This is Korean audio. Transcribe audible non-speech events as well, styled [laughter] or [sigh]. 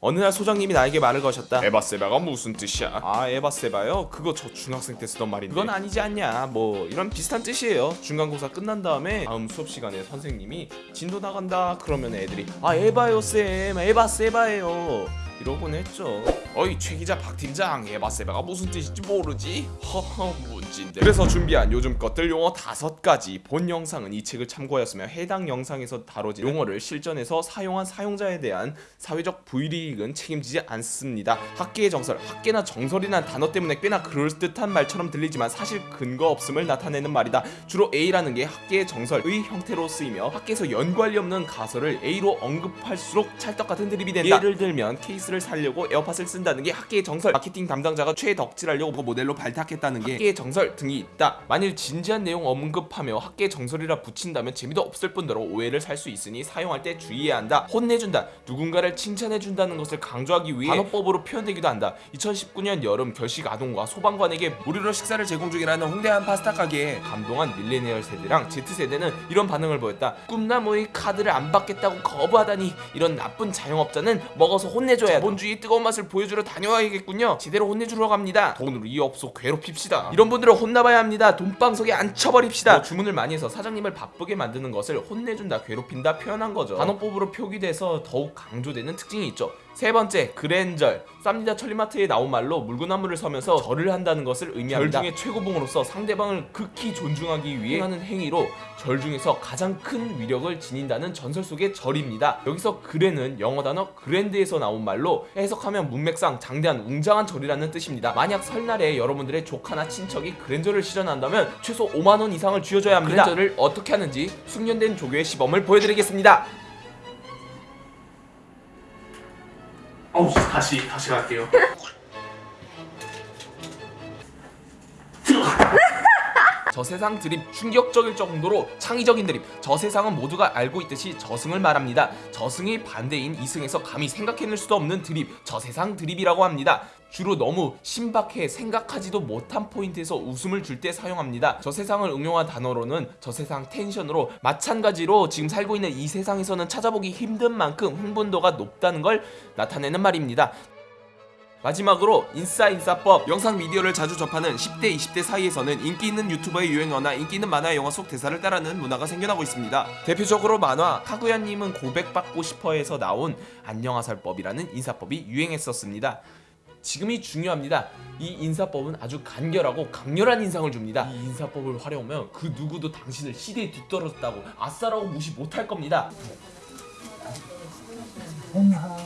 어느 날 소장님이 나에게 말을 거셨다. 에바세바가 무슨 뜻이야? 아 에바세바요? 그거 저 중학생 때 쓰던 말인데. 그건 아니지 않냐? 뭐 이런 비슷한 뜻이에요. 중간고사 끝난 다음에 다음 수업 시간에 선생님이 진도 나간다 그러면 애들이 아 에바요 쌤. 에바세바예요 이러곤 했죠. 어이 최 기자 박 팀장 에바세바가 무슨 뜻인지 모르지? 허허 문진데 그래서 준비한 요즘 것들 용어 다섯 가지. 본 영상은 이 책을 참고하였으며 해당 영상에서 다뤄진 용어를 실전에서 사용한 사용자에 대한 사회적 불이익은 책임지지 않습니다. 학계의 정설, 학계나 정설이라는 단어 때문에 꽤나 그럴듯한 말처럼 들리지만 사실 근거 없음을 나타내는 말이다. 주로 A라는 게 학계의 정설의 형태로 쓰이며 학계에서 연관이 없는 가설을 A로 언급할수록 찰떡같은 드립이 된다. 예를 들면 케이스를 살려고 에어팟을 쓴다는 게 학계의 정설. 마케팅 담당자가 최애 덕질하려고 그 모델로 발탁했다는 게 학계의 정설 등이 있다. 만일 진지한 내용 언급하며 학계의 정설이라 붙인다면 재미도 없을 뿐더러 오해를 살 수 있으니 사용할 때 주의해야 한다. 혼내준다. 누군가를 칭찬해준다는 것을 강조하기 위해 반어법으로 표현되기도 한다. 2019년 여름 결식 아동과 소방관에게 무료로 식사를 제공 중이라는 홍대 한 파스타 가게에 감동한 밀레니얼 세대랑 Z세대는 이런 반응을 보였다. 꿈나무의 카드를 안 받겠다고 거부하다니 이런 나쁜 자영업자는 먹어서 혼내줘야 자본주의 뜨거운 맛을 보여주러 다녀와야겠군요. 제대로 혼내주러 갑니다. 돈으로 이 업소 괴롭힙시다. 이런 분들은 혼나봐야 합니다. 돈방석에 앉혀버립시다. 뭐 주문을 많이 해서 사장님을 바쁘게 만드는 것을 혼내준다 괴롭힌다 표현한 거죠. 단어법으로 표기돼서 더욱 강조되는 특징이 있죠. 세 번째 그랜절. 쌈니다 천리마트에 나온 말로 물구나무를 서면서 절을 한다는 것을 의미합니다. 절 중에 최고봉으로서 상대방을 극히 존중하기 위해 하는 행위로 절 중에서 가장 큰 위력을 지닌다는 전설 속의 절입니다. 여기서 그레는 영어 단어 그랜드에서 나온 말로 해석하면 문맥상 장대한 웅장한 절이라는 뜻입니다. 만약 설날에 여러분들의 조카나 친척이 그랜절을 실현한다면 최소 5만원 이상을 쥐어줘야 합니다. 그랜절을 어떻게 하는지 숙련된 조교의 시범을 보여드리겠습니다. 어우 다시 다시 갈게요. [laughs] 저 세상 드립 충격적일 정도로 창의적인 드립. 저 세상은 모두가 알고 있듯이 저승을 말합니다. 저승의 반대인 이승에서 감히 생각해낼 수도 없는 드립. 저 세상 드립이라고 합니다. 주로 너무 신박해 생각하지도 못한 포인트에서 웃음을 줄 때 사용합니다. 저 세상을 응용한 단어로는 저 세상 텐션으로 마찬가지로 지금 살고 있는 이 세상에서는 찾아보기 힘든 만큼 흥분도가 높다는 걸 나타내는 말입니다 마지막으로 인싸 인싸법 영상 미디어를 자주 접하는 10대 20대 사이에서는 인기 있는 유튜버의 유행어나 인기 있는 만화 영화 속 대사를 따르는 문화가 생겨나고 있습니다. 대표적으로 만화 카구야님은 고백받고 싶어에서 나온 안녕하살법이라는 인사법이 유행했었습니다. 지금이 중요합니다. 이 인사법은 아주 간결하고 강렬한 인상을 줍니다. 이 인사법을 활용하면 그 누구도 당신을 시대에 뒤떨어졌다고 아싸라고 무시 못할 겁니다. 엄마